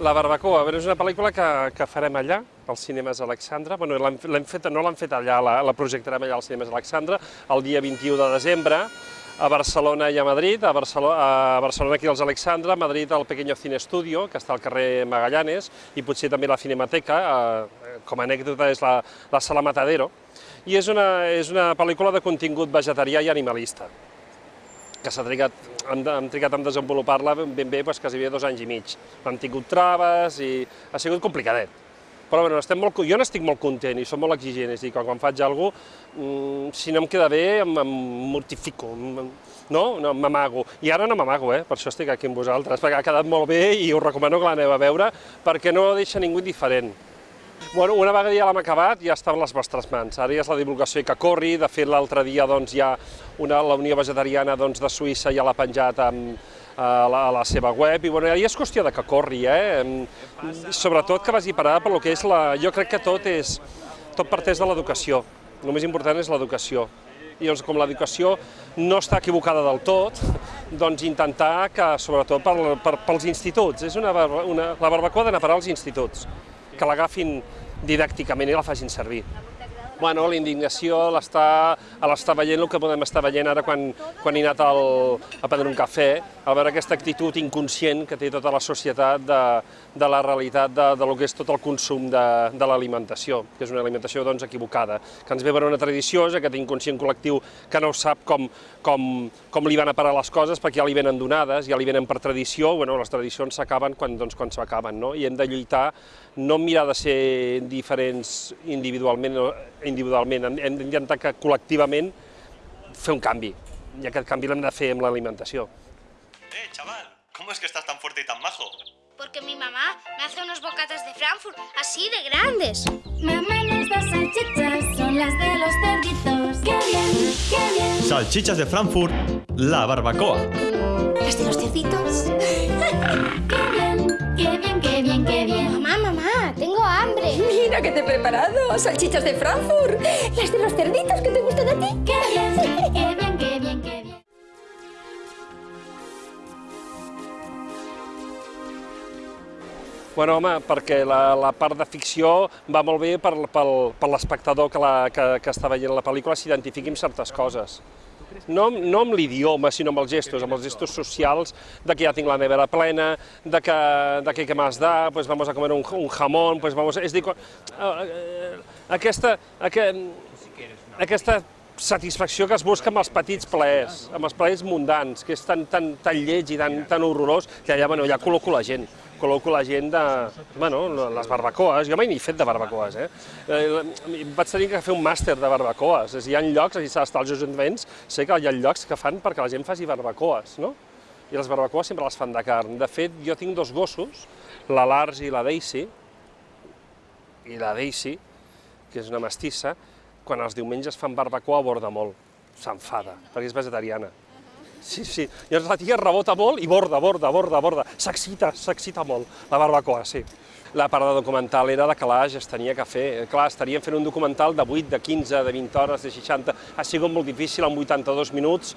La Barbacoa, bé, és una pel·lícula que, que farem allà, als cinemes Alexandra. Bueno, l'hem fet, no l'hem fet allà, la, la projectarem allà als cinemes Alexandra, el dia 21 de desembre, a Barcelona i a Madrid, a Barcelona, a Barcelona aquí als Alexandra, a Madrid al Pequeño Cine Studio, que està al carrer Magallanes, i potser també la Cinemateca, eh, com a anècdota és la, la Sala Matadero, i és una, és una pel·lícula de contingut vegetarià i animalista que s'ha trigat, hem, hem trigat en desenvolupar-la ben bé doncs, quasi dos anys i mig. Han tingut traves i ha sigut complicadet. Però bueno, estem molt, jo n'estic molt content i som molt exigent, és a dir, quan, quan faig alguna cosa, mmm, si no em queda bé, em, em mortifico, em, no? no m'amago. I ara no m'amago, eh? per això estic aquí amb vosaltres, perquè ha quedat molt bé i us recomano que l'aneu a veure, perquè no deixa ningú indiferent. Bueno, una vegada ja l'hem acabat, ja està en les vostres mans. Ara ja és la divulgació que corri. De fet, l'altre dia doncs, ja una, la Unió Vegetariana doncs, de Suïssa ja l'ha penjat amb, a la, a la seva web, i bueno, ja és qüestió de que corri, eh? sobretot que vagi parada per lo que és la... Jo crec que tot és... tot parteix de l'educació, el més important és l'educació. I llavors, com l'educació no està equivocada del tot, doncs intentar que, sobretot per, per, pels instituts, és una, una, la barbacoa d'anar a parar als instituts que l'agafin didàcticament i la facin servir. Bueno, la indignació l'està veient el que podem estar veient ara quan, quan he anat al, a prendre un cafè, a veure aquesta actitud inconscient que té tota la societat de, de la realitat de, de lo que és tot el consum de, de l'alimentació, que és una alimentació doncs, equivocada, que ens ve per una tradició, és aquest inconscient col·lectiu que no sap com, com, com li van a parar les coses perquè ja li venen donades, ja li venen per tradició, bueno, les tradicions s'acaben quan, doncs, quan s'acaben, no? i hem de lluitar, no mirar de ser diferents individualment, individualment hem d'intentar que col·lectivament fer un canvi, i aquest canvi l'hem de fer amb l'alimentació. Eh, chaval, ¿cómo es que estás tan fuerte y tan majo? Porque mi mamá me hace unos bocatas de Frankfurt, así de grandes. Mamá, nuestras salchichas son las de los cerditos. ¡Qué bien, qué bien! Salchichas de Frankfurt, la barbacoa. ¿Las de los cerditos? Mira que te he preparado, salchichas de Frankfurt, las de los cerditos que te gustan a ti. ¡Qué bien, qué bien, qué bien, qué bien! Bueno, home, perquè la, la part de ficció va molt bé per, pel, per l'espectador que, la, que, que està veient la pel·lícula s'identifiqui amb certes coses. No, no amb l'idioma, sinó amb els gestos, amb els gestos socials, de que ja tinc la nevera plena, de que, de que, que m'has da, pues vamos a comer un, un jamón, pues vamos... És a dir, eh, aquesta, aquesta, aquesta satisfacció que es busca amb els petits plaers, amb els plaers mundans, que és tan, tan, tan lleig i tan, tan horrorós, que allà, bueno, ja col·loco la gent col·loco la gent de, bueno, les barbacoes, jo mai n'he fet de barbacoes, eh? eh? Vaig tenir que fer un màster de barbacoes, és, hi ha llocs, aquí s'ha d'estar als ajuntaments, sé que hi ha llocs que fan perquè la gent faci barbacoes, no? I les barbacoes sempre les fan de carn. De fet, jo tinc dos gossos, la Lars i la Daisy, i la Daisy, que és una mestissa, quan els diumenges fan barbacoa aborda molt, s'enfada, perquè és vegetariana. Sí, sí. Llavors la tia rebota molt i borda, borda, borda, borda. S'excita, s'excita molt, la barbacoa, sí. La part de documental era de calaix, es tenia que fer. Clar, estaríem fent un documental de 8, de 15, de 20 hores, de 60... Ha sigut molt difícil en 82 minuts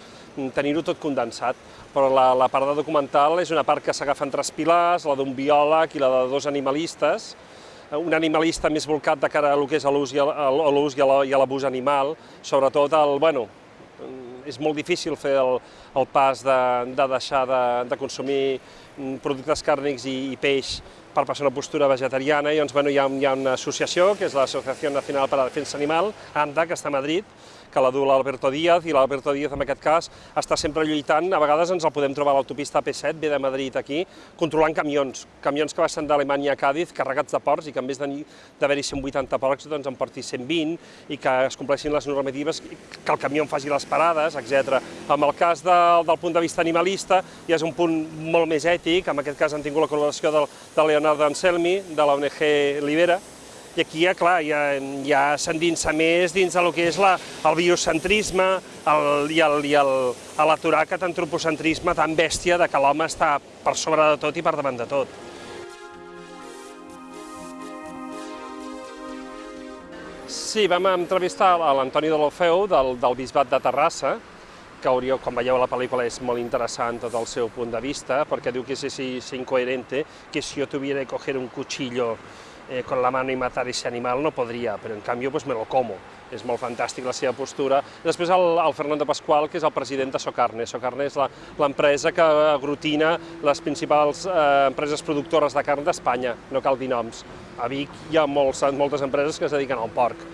tenir-ho tot condensat, però la, la part de documental és una part que s'agafen tres pilars, la d'un biòleg i la de dos animalistes, un animalista més volcat de cara a lo que és l'ús i a l'abús animal, sobretot el, bueno, és molt difícil fer el, el pas de, de deixar de, de consumir mm, productes càrnics i, i peix per passar una postura vegetariana, i doncs, bueno, hi, ha, hi ha una associació, que és l'Associació Nacional per a la Defensa Animal, ANDA, que està a Madrid, que la du l'Alberto Díaz, i l'Alberto Díaz en aquest cas està sempre lluitant, a vegades ens el podem trobar a l'autopista AP7, ve de Madrid aquí, controlant camions, camions que baixen d'Alemanya a Càdiz, carregats de porcs, i que en vez d'haver-hi 180 porcs, doncs en porti 120, i que es compleixin les normatives, que el camió en faci les parades, etc. En el cas de, del punt de vista animalista, ja és un punt molt més ètic, en aquest cas han tingut la col·laboració de, de Leonardo Anselmi, de la ONG Libera, i aquí, ja, clar, ja, ja s'endinsa més dins del que és la, el biocentrisme el, i l'aturar aquest antropocentrisme tan bèstia de que l'home està per sobre de tot i per davant de tot. Sí, vam entrevistar a l'Antoni de l'Ofeu, del, del Bisbat de Terrassa, que hauríeu, quan veieu la pel·lícula és molt interessant tot el seu punt de vista, perquè diu que es, es, es incoherente, que si yo tuviera que coger un cuchillo eh, con la mano y matar ese animal no podría, pero en cambio pues me lo como. És molt fantàstic la seva postura. I després el, el Fernando Pascual, que és el president de Socarne. Socarne és l'empresa que aglutina les principals eh, empreses productores de carn d'Espanya, no cal dir noms. A Vic hi ha molts, moltes empreses que es dediquen al porc.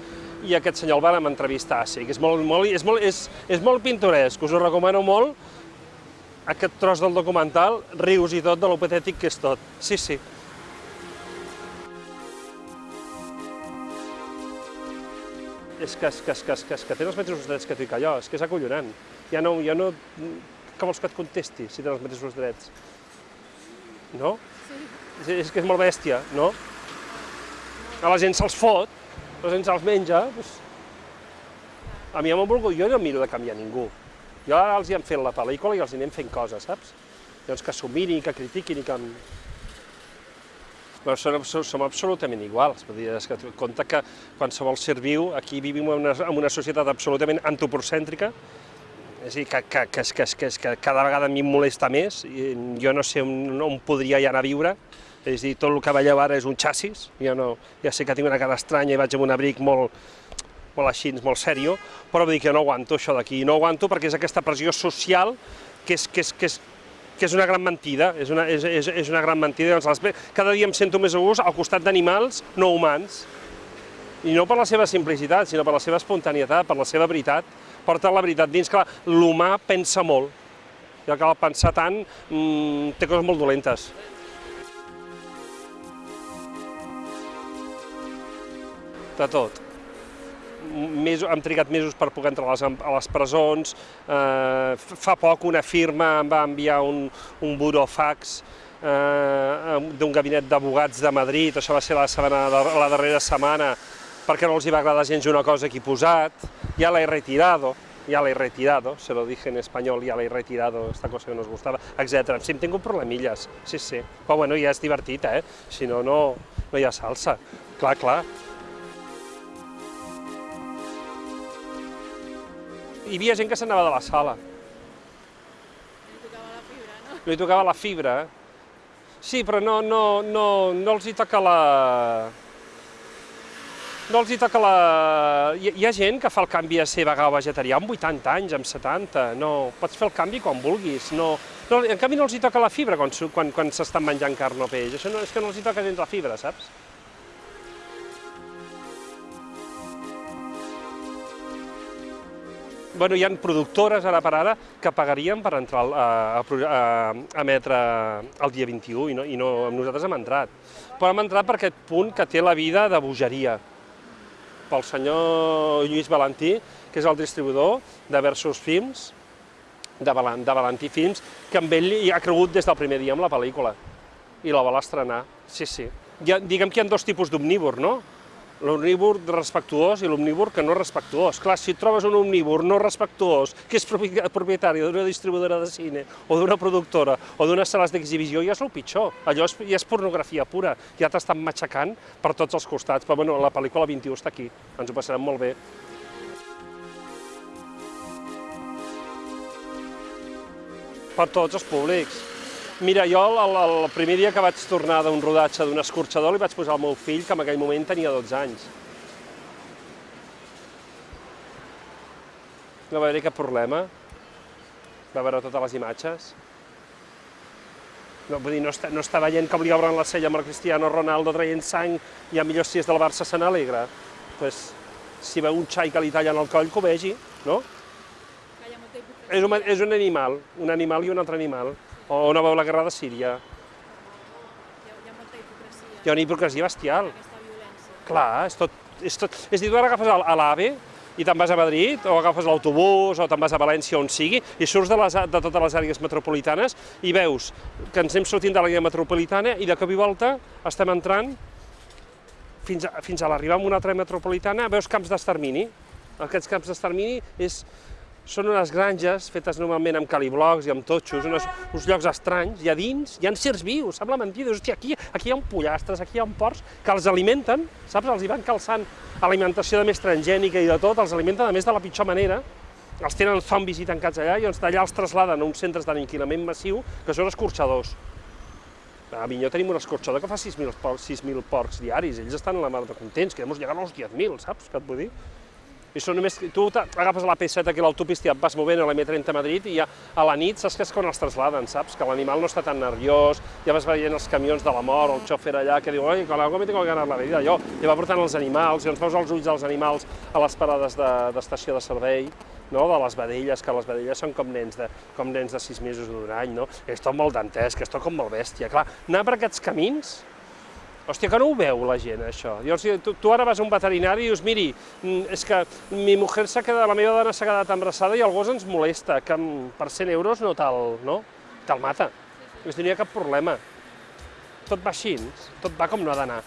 I aquest senyor el vam entrevistar, sí, que és molt, molt, és molt, és, és molt pintoresc, us ho recomano molt, aquest tros del documental, rius i tot de lo patètic que és tot. Sí, sí. És que, és que, és que, és que, és que té els mateixos drets que tu i que jo, és que és acollonant. Ja no, ja no... Què vols que et contesti si té els mateixos drets? No? Sí. És que és molt bèstia, no? A la gent se'ls fot, la gent se'ls menja, doncs... A mi ja m'ho volgut, jo no miro de canviar ningú. Jo ara els hi hem fet la pel·lícula i els hi anem fent coses, saps? Llavors que s'ho mirin, que critiquin i que... Però som, som, absolutament iguals, vull dir, és que compte que qualsevol ser viu, aquí vivim en una, en una societat absolutament antropocèntrica, és a dir, que, que, que, que, que, que cada vegada a mi em molesta més, i jo no sé on, on podria ja anar a viure, és a dir, tot el que veieu ara és un xassis, jo no, ja sé que tinc una cara estranya i vaig amb un abric molt, molt així, molt sèrio, però vull dir que no aguanto això d'aquí, no aguanto perquè és aquesta pressió social que és, que és, que és, que és una gran mentida, és una, és, és, és una gran mentida. Doncs cada dia em sento més a gust al costat d'animals no humans, i no per la seva simplicitat, sinó per la seva espontanietat, per la seva veritat, porta la veritat dins, que l'humà pensa molt, i al pensar tant mmm, té coses molt dolentes. De tot. Mesos, hem trigat mesos per poder entrar a les, a les presons, eh, fa poc una firma em va enviar un, un burofax eh, d'un gabinet d'abogats de Madrid, això va ser la, setmana, la darrera setmana, perquè no els hi va agradar gens una cosa que he posat, ja l'he retirado, ya la he retirado, se lo dije en español, ya la he retirado, esta cosa que nos gustava, etc. Sí, tingut problemilles, sí, sí. Però bueno, ja és divertit, eh? Si no, no, no hi ha salsa. Clar, clar. Hi havia gent que s'anava de la sala. No li tocava la fibra, eh? Sí, però no, no, no, no els hi toca la... No els hi toca la... Hi, hi ha gent que fa el canvi a ser vegà o vegetarià amb 80 anys, amb 70, no, pots fer el canvi quan vulguis, no... no en canvi no els hi toca la fibra quan, quan, quan s'estan menjant carn o peix, això no, és que no els hi toca gens la fibra, saps? Bueno, hi ha productores ara per ara que pagarien per entrar a, a, a, a emetre el dia 21 i, no, i no, nosaltres hem entrat. Però hem entrat per aquest punt que té la vida de bogeria. Pel senyor Lluís Valentí, que és el distribuïdor de Versus Films, de, Val de Valentí Films, que amb ell hi ha cregut des del primer dia amb la pel·lícula i la vol estrenar, sí, sí. Ha, diguem que hi ha dos tipus d'omnívor, no? L'omnívor respectuós i l'omnívor que no respectuós. Clar, si trobes un omnívor no respectuós, que és propi- propietari d'una distribuïdora de cine, o d'una productora, o d'unes sales d'exhibició, ja és el pitjor. Allò és, ja és pornografia pura, ja t'estan matxacant per tots els costats. Però bueno, la pel·lícula 21 està aquí, ens ho passarem molt bé. per tots els públics. Mira, jo el, el, primer dia que vaig tornar d'un rodatge d'un escorxador li vaig posar al meu fill, que en aquell moment tenia 12 anys. No va haver-hi cap problema. Va veure totes les imatges. No, vull dir, no està, no està veient que li obren la cella amb el Cristiano Ronaldo traient sang i a millor si és del Barça se n'alegra. Pues, si veu un xai que li tallen el coll, que ho vegi, no? És un, és un animal, un animal i un altre animal. O no veu la guerra de Síria. Hi ha una hipocresia bestial. Clar, és tot... És, tot, és a dir, tu ara agafes l'AVE i te'n vas a Madrid, o agafes l'autobús, o te'n vas a València, on sigui, i surts de, les, de totes les àrees metropolitanes i veus que ens anem sortint de l'àrea metropolitana i de cop i volta estem entrant fins a, fins a l'arribar a una altra metropolitana, veus camps d'extermini. Aquests camps d'extermini és, són unes granges fetes normalment amb caliblocs i amb totxos, unes, uns llocs estranys, i a dins hi ha certs vius, sembla mentida, hòstia, aquí, aquí hi ha un pollastres, aquí hi ha un porcs, que els alimenten, saps, els hi van calçant alimentació de més transgènica i de tot, els alimenten a més de la pitjor manera, els tenen, fan visita tancats allà i doncs d'allà els trasladen a uns centres d'aniquilament massiu que són escorxadors. A Minyó tenim un escorxador que fa 6.000 porcs, 6.000 porcs diaris, ells estan a la mar de contents, que hemos llegado als 10.000, saps què et vull dir? I això només, tu agafes la P7 aquí a l'autopista i et vas movent a la M30 a Madrid i ja a la nit saps que és quan els trasladen, saps? Que l'animal no està tan nerviós, ja vas veient els camions de la mort, el xòfer allà que diu oi, con algo me tengo que ganar la vida, allò, i va portant els animals, i ens veus els ulls dels animals a les parades de- d'estació de, de servei, no? de les vedelles, que les vedelles són com nens de, com nens de sis mesos d'un any, no? És tot molt dantès, que és tot com molt bèstia. Clar, anar per aquests camins, Hòstia, que no ho veu la gent, això. Llavors, tu, tu ara vas a un veterinari i dius, miri, mm, és que mi mujer s'ha quedat, la meva dona s'ha quedat embarassada i el gos ens molesta, que per 100 euros no te'l no? te mata. No hi ha cap problema. Tot va així, tot va com no ha d'anar.